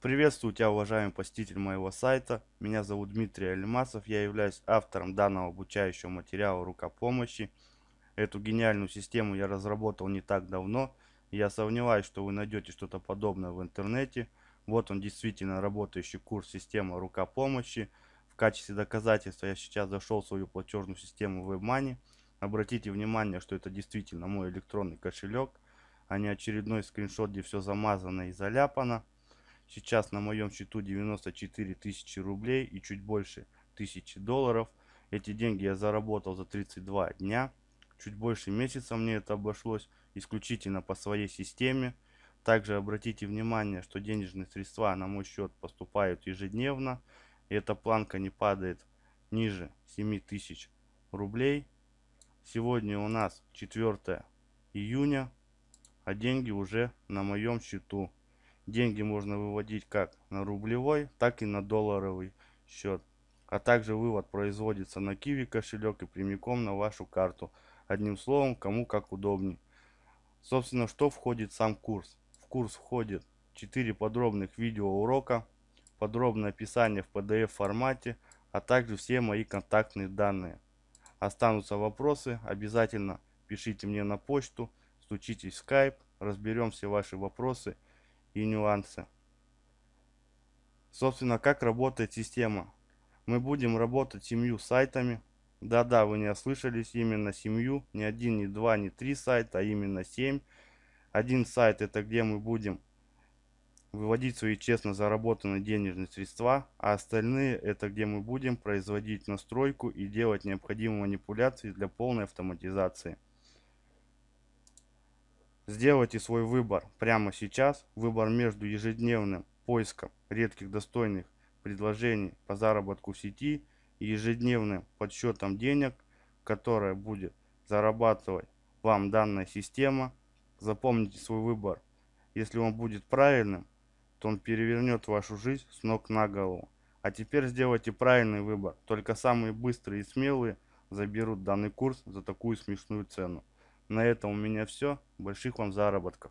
Приветствую тебя, уважаемый посетитель моего сайта. Меня зовут Дмитрий Алимасов. Я являюсь автором данного обучающего материала рукопомощи. Эту гениальную систему я разработал не так давно. Я сомневаюсь, что вы найдете что-то подобное в интернете. Вот он действительно работающий курс системы рукопомощи. В качестве доказательства я сейчас зашел в свою платежную систему WebMoney. Обратите внимание, что это действительно мой электронный кошелек, а не очередной скриншот, где все замазано и заляпано. Сейчас на моем счету 94 тысячи рублей и чуть больше тысячи долларов. Эти деньги я заработал за 32 дня. Чуть больше месяца мне это обошлось исключительно по своей системе. Также обратите внимание, что денежные средства на мой счет поступают ежедневно. И эта планка не падает ниже 7 тысяч рублей. Сегодня у нас 4 июня, а деньги уже на моем счету. Деньги можно выводить как на рублевой, так и на долларовый счет. А также вывод производится на Kiwi кошелек и прямиком на вашу карту. Одним словом, кому как удобнее. Собственно, что входит в сам курс? В курс входит 4 подробных видеоурока, подробное описание в PDF формате, а также все мои контактные данные. Останутся вопросы, обязательно пишите мне на почту, стучитесь в Skype, разберем все ваши вопросы и нюансы. Собственно, как работает система. Мы будем работать семью сайтами. Да-да, вы не ослышались, именно семью. Не один, не два, не три сайта, а именно семь. Один сайт это где мы будем выводить свои честно заработанные денежные средства, а остальные это где мы будем производить настройку и делать необходимые манипуляции для полной автоматизации. Сделайте свой выбор прямо сейчас. Выбор между ежедневным поиском редких достойных предложений по заработку в сети и ежедневным подсчетом денег, которая будет зарабатывать вам данная система. Запомните свой выбор. Если он будет правильным, то он перевернет вашу жизнь с ног на голову. А теперь сделайте правильный выбор. Только самые быстрые и смелые заберут данный курс за такую смешную цену. На этом у меня все. Больших вам заработков.